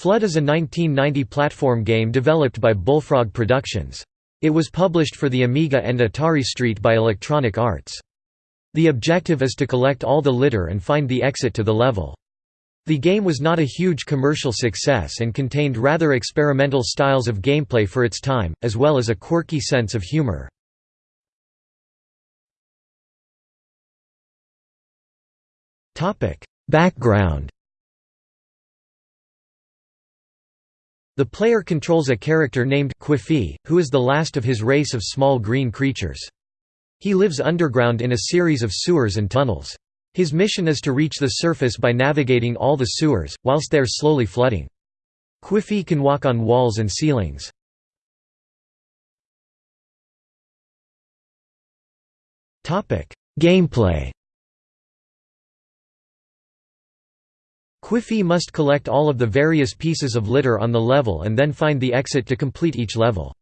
Flood is a 1990 platform game developed by Bullfrog Productions. It was published for the Amiga and Atari ST by Electronic Arts. The objective is to collect all the litter and find the exit to the level. The game was not a huge commercial success and contained rather experimental styles of gameplay for its time, as well as a quirky sense of humor. Background The player controls a character named Quiffy, who is the last of his race of small green creatures. He lives underground in a series of sewers and tunnels. His mission is to reach the surface by navigating all the sewers, whilst they are slowly flooding. Quiffy can walk on walls and ceilings. Gameplay Quiffy must collect all of the various pieces of litter on the level and then find the exit to complete each level.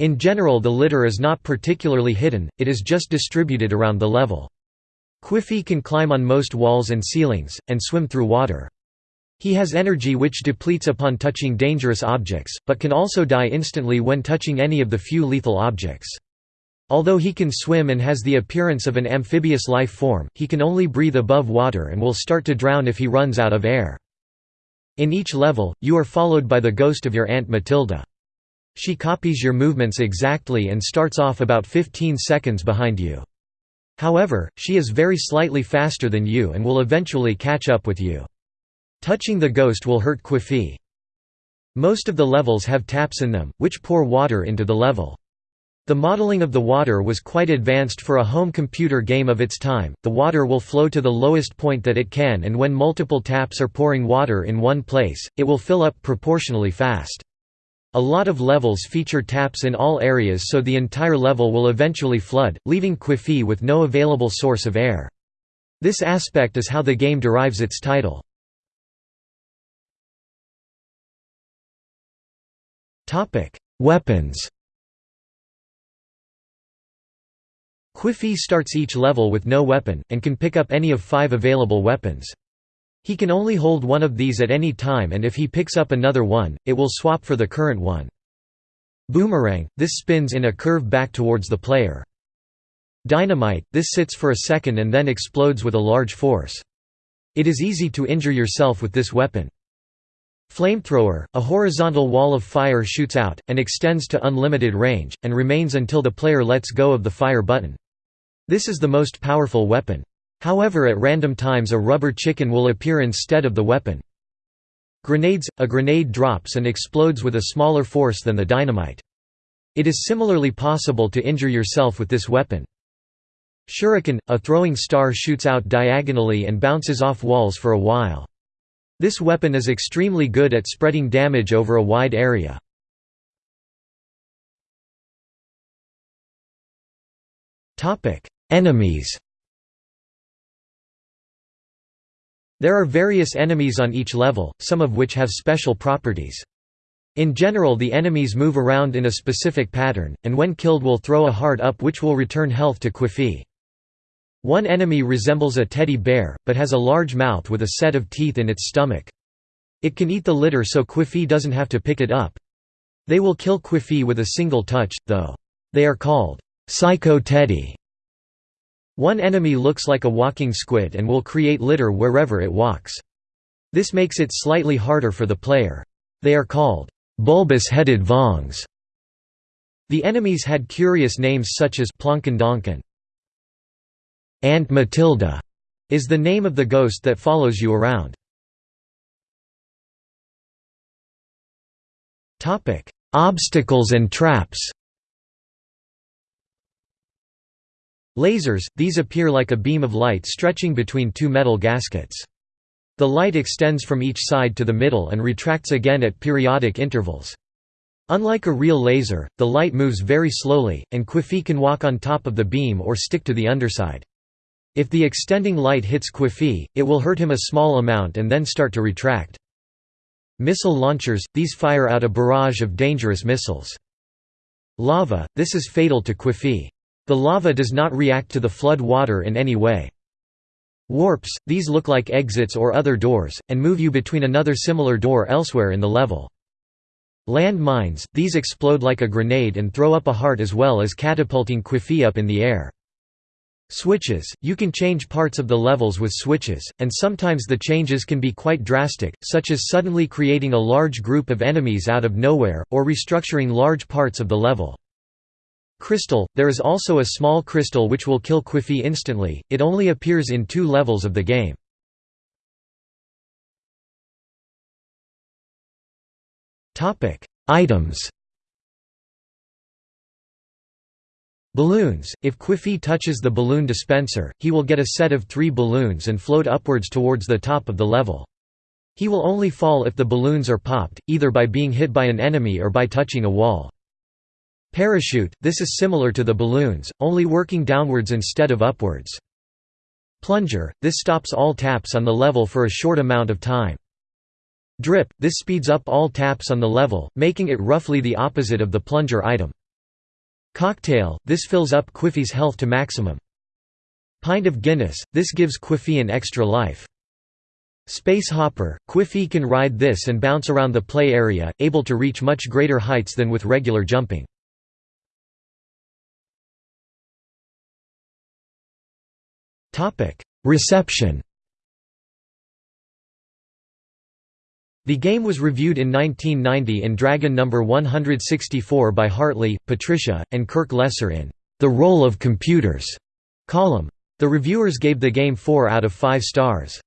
In general the litter is not particularly hidden, it is just distributed around the level. Quiffy can climb on most walls and ceilings, and swim through water. He has energy which depletes upon touching dangerous objects, but can also die instantly when touching any of the few lethal objects. Although he can swim and has the appearance of an amphibious life form, he can only breathe above water and will start to drown if he runs out of air. In each level, you are followed by the ghost of your Aunt Matilda. She copies your movements exactly and starts off about 15 seconds behind you. However, she is very slightly faster than you and will eventually catch up with you. Touching the ghost will hurt Quiffy. Most of the levels have taps in them, which pour water into the level. The modeling of the water was quite advanced for a home computer game of its time. The water will flow to the lowest point that it can, and when multiple taps are pouring water in one place, it will fill up proportionally fast. A lot of levels feature taps in all areas so the entire level will eventually flood, leaving Quiffy with no available source of air. This aspect is how the game derives its title. Weapons Quiffy starts each level with no weapon, and can pick up any of five available weapons. He can only hold one of these at any time and if he picks up another one, it will swap for the current one. Boomerang – this spins in a curve back towards the player. Dynamite – this sits for a second and then explodes with a large force. It is easy to injure yourself with this weapon. Flamethrower – a horizontal wall of fire shoots out, and extends to unlimited range, and remains until the player lets go of the fire button. This is the most powerful weapon. However at random times a rubber chicken will appear instead of the weapon. Grenades – A grenade drops and explodes with a smaller force than the dynamite. It is similarly possible to injure yourself with this weapon. Shuriken – A throwing star shoots out diagonally and bounces off walls for a while. This weapon is extremely good at spreading damage over a wide area. Enemies There are various enemies on each level, some of which have special properties. In general the enemies move around in a specific pattern, and when killed will throw a heart up which will return health to Quiffy. One enemy resembles a teddy bear, but has a large mouth with a set of teeth in its stomach. It can eat the litter so Quiffy doesn't have to pick it up. They will kill Quiffy with a single touch, though. They are called Psycho Teddy. One enemy looks like a walking squid and will create litter wherever it walks. This makes it slightly harder for the player. They are called bulbous-headed Vongs. The enemies had curious names such as Plonkendonken. Aunt Matilda is the name of the ghost that follows you around. Obstacles and traps Lasers, these appear like a beam of light stretching between two metal gaskets. The light extends from each side to the middle and retracts again at periodic intervals. Unlike a real laser, the light moves very slowly, and Quiffy can walk on top of the beam or stick to the underside. If the extending light hits Quiffy, it will hurt him a small amount and then start to retract. Missile launchers, these fire out a barrage of dangerous missiles. Lava, this is fatal to Quiffy. The lava does not react to the flood water in any way. Warps, these look like exits or other doors, and move you between another similar door elsewhere in the level. Land mines, these explode like a grenade and throw up a heart as well as catapulting Quiffy up in the air. Switches, you can change parts of the levels with switches, and sometimes the changes can be quite drastic, such as suddenly creating a large group of enemies out of nowhere, or restructuring large parts of the level. Crystal, there is also a small crystal which will kill Quiffy instantly, it only appears in two levels of the game. Items Balloons, if Quiffy touches the balloon dispenser, he will get a set of three balloons and float upwards towards the top of the level. He will only fall if the balloons are popped, either by being hit by an enemy or by touching a wall. Parachute, this is similar to the balloons, only working downwards instead of upwards. Plunger, this stops all taps on the level for a short amount of time. Drip, this speeds up all taps on the level, making it roughly the opposite of the plunger item. Cocktail, this fills up Quiffy's health to maximum. Pint of Guinness, this gives Quiffy an extra life. Space Hopper, Quiffy can ride this and bounce around the play area, able to reach much greater heights than with regular jumping. Reception The game was reviewed in 1990 in Dragon No. 164 by Hartley, Patricia, and Kirk Lesser in The Role of Computers column. The reviewers gave the game 4 out of 5 stars.